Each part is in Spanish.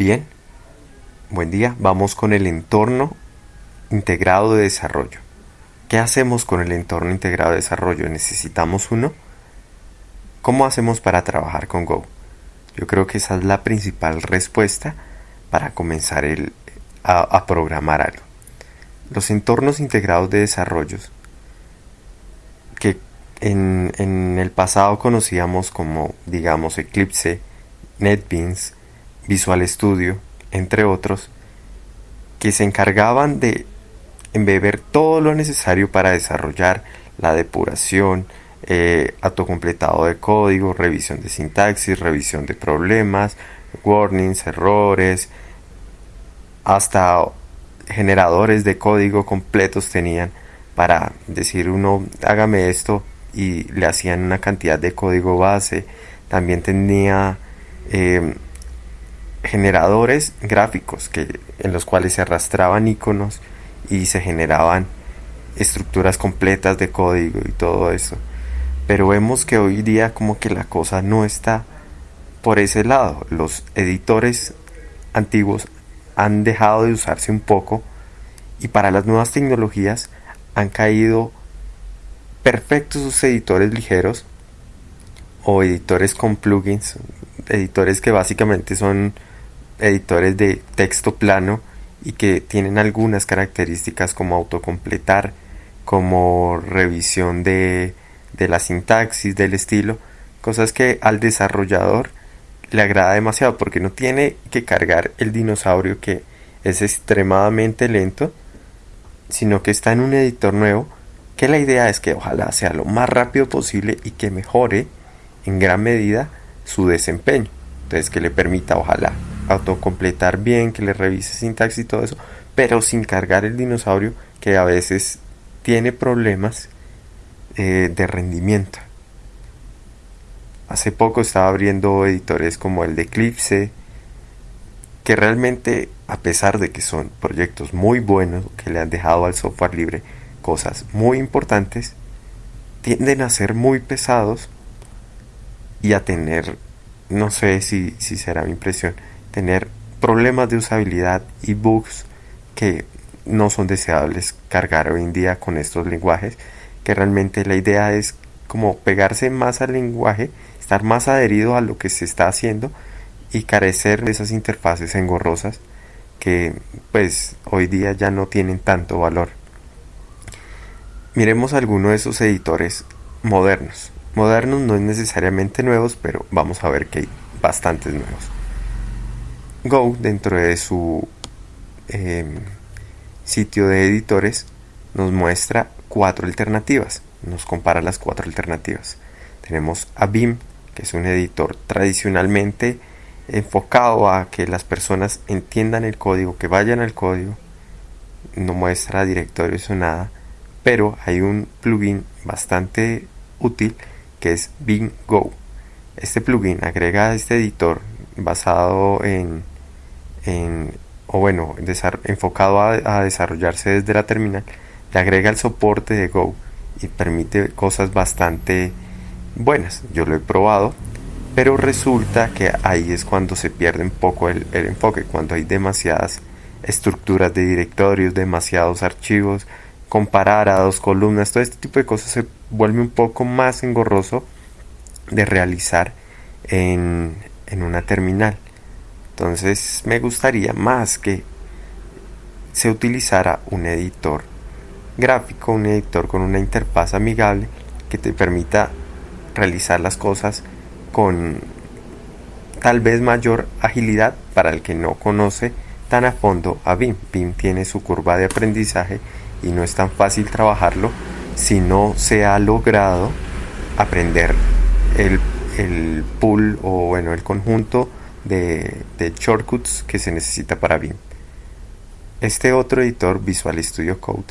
Bien, buen día. Vamos con el entorno integrado de desarrollo. ¿Qué hacemos con el entorno integrado de desarrollo? ¿Necesitamos uno? ¿Cómo hacemos para trabajar con Go? Yo creo que esa es la principal respuesta para comenzar a, programar algo. Los entornos integrados de desarrollo que en, en el pasado conocíamos como, digamos, Eclipse, NetBeans, Visual Studio, entre otros, que se encargaban de embeber todo lo necesario para desarrollar la depuración, eh, autocompletado de código, revisión de sintaxis, revisión de problemas, warnings, errores, hasta generadores de código completos tenían para decir uno hágame esto y le hacían una cantidad de código base. También tenía eh, generadores gráficos que, en los cuales se arrastraban iconos y se generaban estructuras completas de código y todo eso. Pero vemos que hoy día como que la cosa no está por ese lado. Los editores antiguos han dejado de usarse un poco y para las nuevas tecnologías han caído perfectos sus editores ligeros o editores con plugins, editores que básicamente son editores de texto plano y que tienen algunas características como autocompletar, como revisión de, de la sintaxis, del estilo, cosas que al desarrollador le agrada demasiado porque no tiene que cargar el dinosaurio que es extremadamente lento, sino que está en un editor nuevo que la idea es que ojalá sea lo más rápido posible y que mejore en gran medida su desempeño. Entonces que le permita ojalá autocompletar bien, que le revise sintaxis y todo eso, pero sin cargar el dinosaurio que a veces tiene problemas eh, de rendimiento. Hace poco estaba abriendo editores como el de Eclipse, que realmente, a pesar de que son proyectos muy buenos, que le han dejado al software libre cosas muy importantes, tienden a ser muy pesados y a tener, no sé si, si será mi impresión, tener problemas de usabilidad y bugs que no son deseables cargar hoy en día con estos lenguajes, que realmente la idea es como pegarse más al lenguaje, estar más adherido a lo que se está haciendo y carecer de esas interfaces engorrosas que pues hoy día ya no tienen tanto valor. Miremos algunos de esos editores modernos. Modernos no es necesariamente nuevos, pero vamos a ver que hay bastantes nuevos. Go, dentro de su em, sitio de editores, nos muestra cuatro alternativas. Nos compara las cuatro alternativas. Tenemos a BIM, que es un editor tradicionalmente enfocado a que las personas entiendan el código, que vayan al código. No muestra directorios o nada, pero hay un plugin bastante útil que es BIM Go. Este plugin agrega a este editor basado en o bueno, enfocado a, desarrollarse desde la terminal, le agrega el soporte de Go y permite cosas bastante buenas. Yo lo he probado, pero resulta que ahí es cuando se pierde un poco el, enfoque, cuando hay demasiadas estructuras de directorios, demasiados archivos, comparar a dos columnas, todo este tipo de cosas se vuelve un poco más engorroso de realizar en, en una terminal. Entonces me gustaría más que se utilizara un editor gráfico, un editor con una interfaz amigable que te permita realizar las cosas con tal vez mayor agilidad para el que no conoce tan a fondo a BIM. BIM tiene su curva de aprendizaje y no es tan fácil trabajarlo si no se ha logrado aprender el, el pool o bueno el conjunto de, shortcuts que se necesita para BIM. Este otro editor, Visual Studio Code,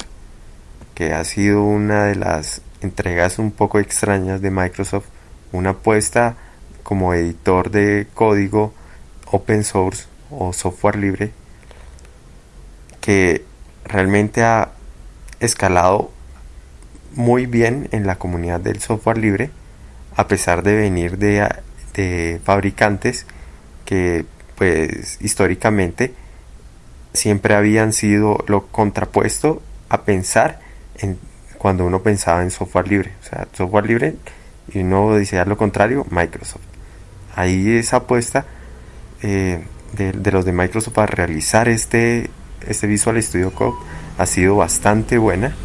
que ha sido una de las entregas un poco extrañas de Microsoft, una apuesta como editor de código open source o software libre, que realmente ha escalado muy bien en la comunidad del software libre, a pesar de venir de, fabricantes que pues históricamente siempre habían sido lo contrapuesto a pensar en cuando uno pensaba en software libre. O sea, software libre y uno decía lo contrario, Microsoft. Ahí esa apuesta eh, de, los de Microsoft a realizar este, este Visual Studio Code ha sido bastante buena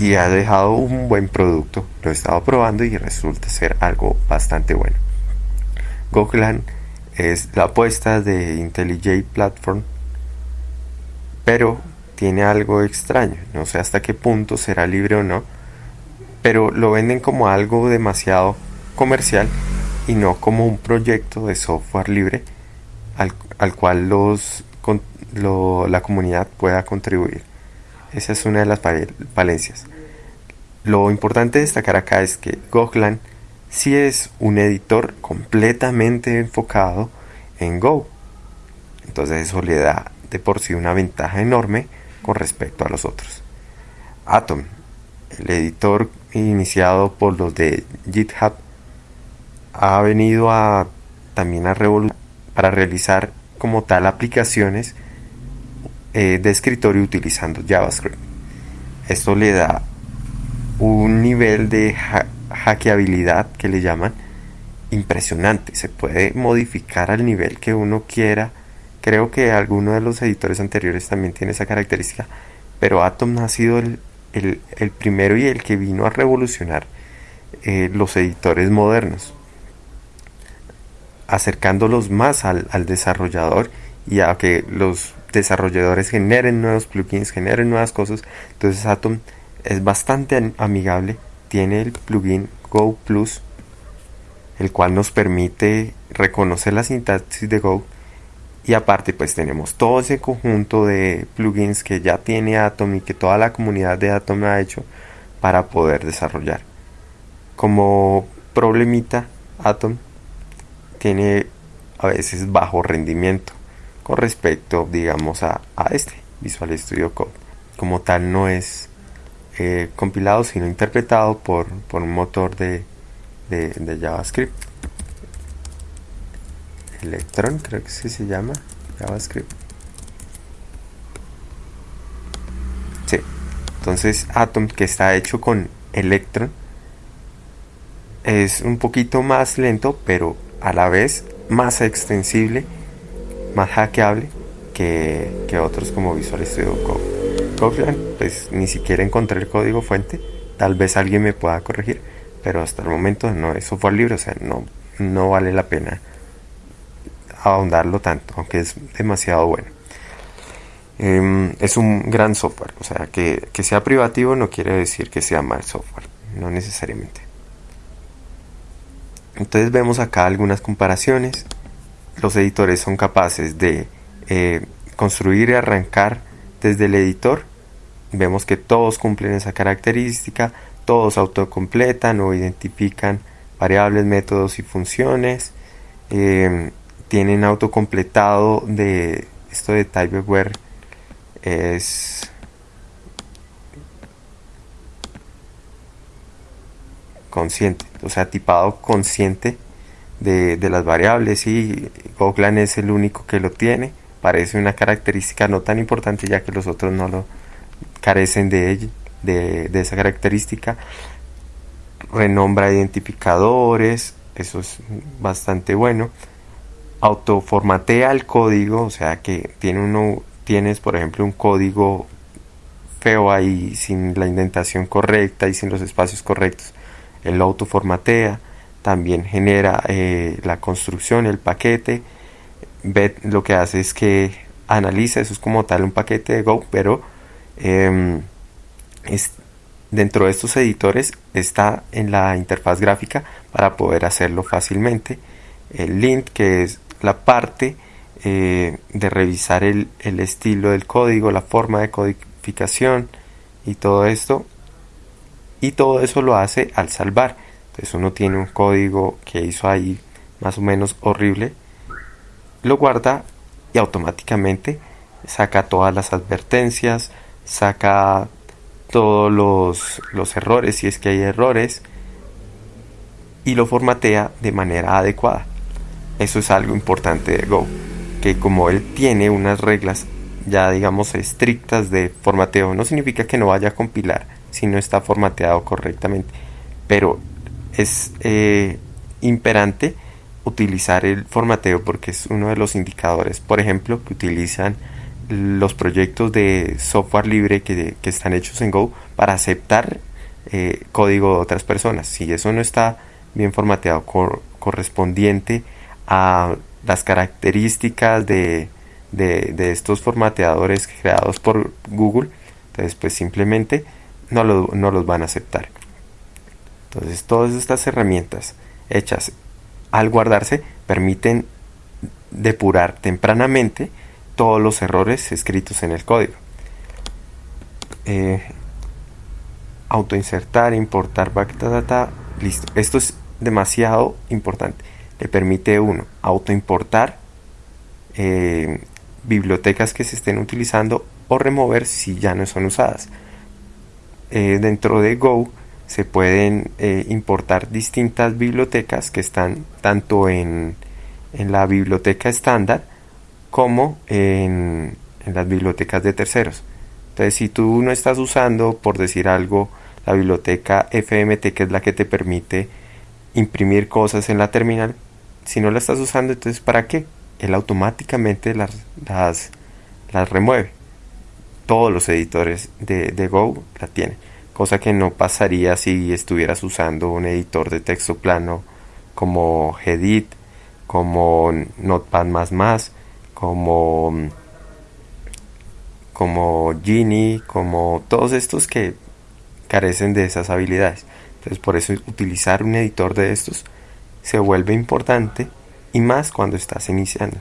y ha dejado un buen producto. Lo he estado probando y resulta ser algo bastante bueno. Es la apuesta de IntelliJ Platform, pero tiene algo extraño. No sé hasta qué punto será libre o no, pero lo venden como algo demasiado comercial y no como un proyecto de software libre al, cual los, la comunidad pueda contribuir. Esa es una de las falencias. Lo importante destacar acá es que Goglan sí es un editor completamente enfocado en Go. Entonces eso le da de por sí una ventaja enorme con respecto a los otros. Atom, el editor iniciado por los de GitHub, ha venido a también a revolucionar para realizar como tal aplicaciones eh, de escritorio utilizando JavaScript. Esto le da un nivel de hackeabilidad que le llaman impresionante. Se puede modificar al nivel que uno quiera. Creo que alguno de los editores anteriores también tiene esa característica. Pero Atom ha sido el, primero y el que vino a revolucionar eh, los editores modernos. Acercándolos más al, al desarrollador y a que los desarrolladores generen nuevos plugins, generen nuevas cosas. Entonces Atom es bastante amigable. Tiene el plugin Go Plus el cual nos permite reconocer la sintaxis de Go y aparte pues tenemos todo ese conjunto de plugins que ya tiene Atom y que toda la comunidad de Atom ha hecho para poder desarrollar. Como problemita Atom tiene a veces bajo rendimiento con respecto digamos a, este Visual Studio Code. Como tal no es eh, compilado sino interpretado por, por un motor de de, JavaScript. Electron, creo que sí se llama JavaScript. Sí. Entonces Atom, que está hecho con Electron, es un poquito más lento, pero a la vez más extensible, más hackeable que, que otros como Visual Studio Code. Pues ni siquiera encontré el código fuente. Tal vez alguien me pueda corregir pero hasta el momento no es software libre, o sea, no, no vale la pena ahondarlo tanto, aunque es demasiado bueno. Em, es un gran software, o sea, que, que sea privativo no quiere decir que sea mal software, no necesariamente. Entonces vemos acá algunas comparaciones. Los editores son capaces de eh, construir y arrancar desde el editor. Vemos que todos cumplen esa característica todos autocompletan o identifican variables, métodos y funciones. Em, tienen autocompletado de esto de typeware es consciente, o sea, tipado consciente de, las variables y Goglan es el único que lo tiene. Parece una característica no tan importante ya que los otros no lo carecen de de, esa característica. Renombra identificadores, eso es bastante bueno. Autoformatea el código, o sea que tiene uno, tienes por ejemplo un código feo ahí sin la indentación correcta y sin los espacios correctos. Él lo autoformatea, también genera eh, la construcción, el paquete. Ve, lo que hace es que analiza, eso es como tal un paquete de Go, pero em, dentro de estos editores está en la interfaz gráfica para poder hacerlo fácilmente. El lint, que es la parte eh, de revisar el, estilo del código, la forma de codificación y todo esto. Y todo eso lo hace al salvar. Entonces uno tiene un código que hizo ahí más o menos horrible, lo guarda y automáticamente saca todas las advertencias, saca todos los, errores, si es que hay errores, y lo formatea de manera adecuada. Eso es algo importante de Go, que como él tiene unas reglas ya digamos estrictas de formateo, no significa que no vaya a compilar si no está formateado correctamente, pero es eh, imperante utilizar el formateo porque es uno de los indicadores, por ejemplo, que utilizan los proyectos de software libre que, están hechos en Go para aceptar eh, código de otras personas. Si eso no está bien formateado correspondiente a las características de, de, estos formateadores creados por Google, entonces pues simplemente no, no los van a aceptar. Entonces todas estas herramientas hechas al guardarse permiten depurar tempranamente todos los errores escritos en el código. Eh, autoinsertar, importar backdata, listo. Esto es demasiado importante. Le permite uno autoimportar eh, bibliotecas que se estén utilizando o remover si ya no son usadas. Eh, dentro de Go se pueden eh, importar distintas bibliotecas que están tanto en, la biblioteca estándar como en, las bibliotecas de terceros. Entonces, si tú no estás usando, por decir algo, la biblioteca FMT, que es la que te permite imprimir cosas en la terminal, si no la estás usando, entonces ¿para qué? Él automáticamente las, las, remueve. Todos los editores de, de Go la tienen cosa que no pasaría si estuvieras usando un editor de texto plano como Gedit, como Notepad++, como como Genie, como todos estos que carecen de esas habilidades. Entonces por eso utilizar un editor de estos se vuelve importante y más cuando estás iniciando.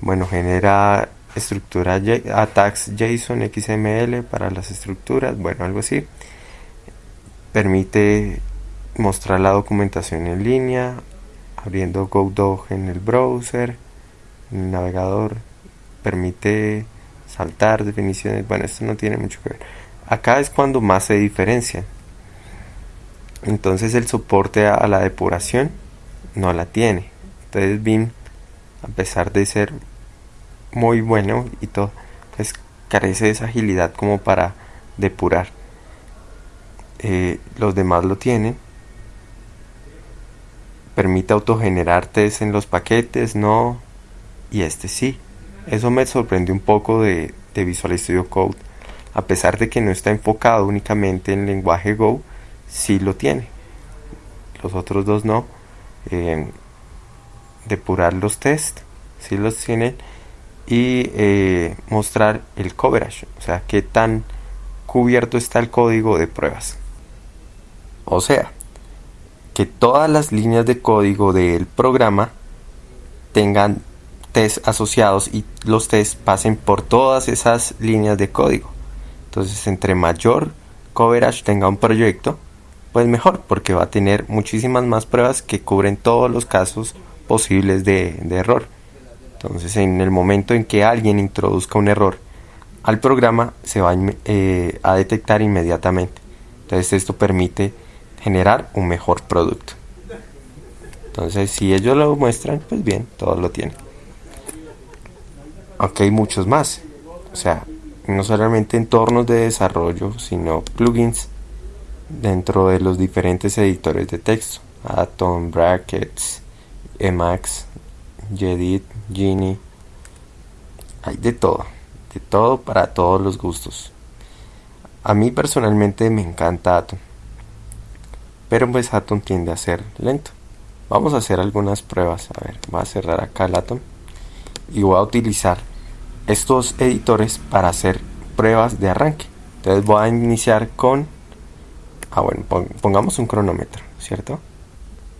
Bueno, genera estructura attacks JSON XML para las estructuras, bueno, algo así. Permite mostrar la documentación en línea, abriendo GoDog en el browser, en el navegador. Permite saltar definiciones, bueno, esto no tiene mucho que ver. Acá es cuando más se diferencia. Entonces el soporte a la depuración no la tiene. Entonces BIM, a pesar de ser muy bueno y todo, pues carece de esa agilidad como para depurar. Eh, los demás lo tienen. Permite autogenerar test en los paquetes, no. Y este sí. Eso me sorprende un poco de, Visual Studio Code. A pesar de que no está enfocado únicamente en lenguaje Go, sí lo tiene. Los otros dos no. Eh, depurar los test, sí los tienen y eh, mostrar el coverage, o sea, qué tan cubierto está el código de pruebas. O sea, que todas las líneas de código del programa tengan test asociados y los tests pasen por todas esas líneas de código. Entonces, entre mayor coverage tenga un proyecto, pues mejor, porque va a tener muchísimas más pruebas que cubren todos los casos posibles de error. Entonces, en el momento en que alguien introduzca un error al programa, se va eh, a detectar inmediatamente. Entonces, esto permite generar un mejor producto. Entonces, si ellos lo muestran, pues bien, todos lo tienen. Aunque hay muchos más. O sea, no solamente entornos de desarrollo, sino plugins dentro de los diferentes editores de texto. Atom, Brackets, Emacs, Jedit, Genie. Hay de todo, de todo para todos los gustos. A mí personalmente me encanta Atom. Pero pues Atom tiende a ser lento. Vamos a hacer algunas pruebas. A ver, voy a cerrar acá el Atom. Y voy a utilizar estos editores para hacer pruebas de arranque. Entonces voy a iniciar con... Ah, bueno, pongamos un cronómetro, ¿cierto?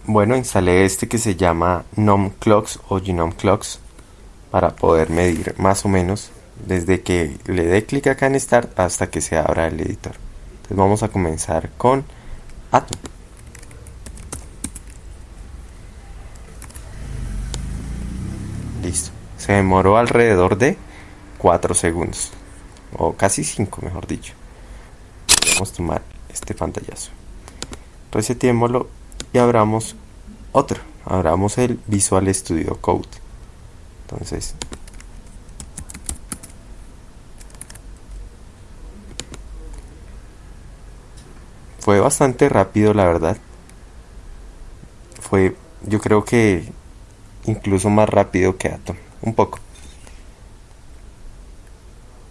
Bueno, instalé este que se llama NOM Clocks o Genome Clocks para poder medir más o menos desde que le dé clic acá en Start hasta que se abra el editor. Entonces vamos a comenzar con Atom. Listo. Se demoró alrededor de 4 segundos. O casi 5 mejor dicho. Vamos a tomar este pantallazo. Resetémoslo y abramos otro abramos el Visual Studio Code entonces fue bastante rápido la verdad fue yo creo que incluso más rápido que Atom un poco.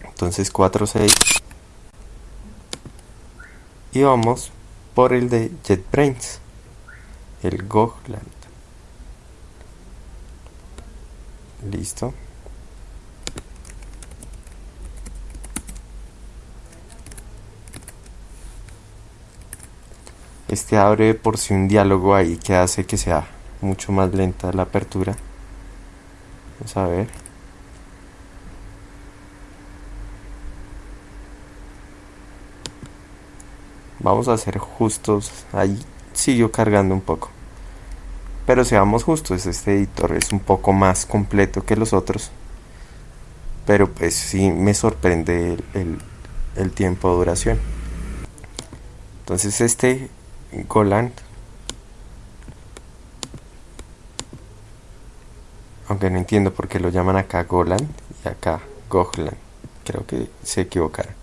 Entonces 4.6 y vamos por el de JetBrains el Gogland listo. Este abre por sí un diálogo ahí que hace que sea mucho más lenta la apertura vamos a ver vamos a ser justos. Ahí siguió cargando un poco. Pero seamos justos este editor es un poco más completo que los otros. Pero pues sí me sorprende el, el tiempo de duración. Entonces este Goland aunque no entiendo por qué lo llaman acá Goland y acá Gogland creo que se equivocaron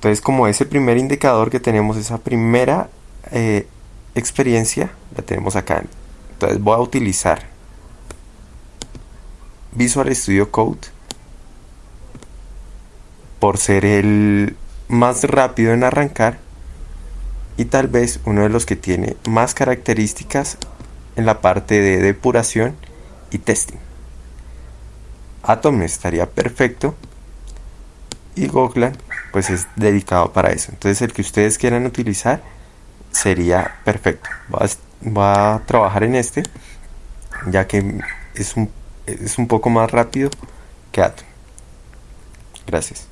entonces como ese primer indicador que tenemos, esa primera eh, experiencia, la tenemos acá. Entonces voy a utilizar Visual Studio Code por ser el más rápido en arrancar y tal vez uno de los que tiene más características en la parte de depuración y testing. Atom estaría perfecto y Goglan pues es dedicado para eso. Entonces el que ustedes quieran utilizar sería perfecto. Va a, trabajar en este ya que es un, es un poco más rápido que Atom. Gracias.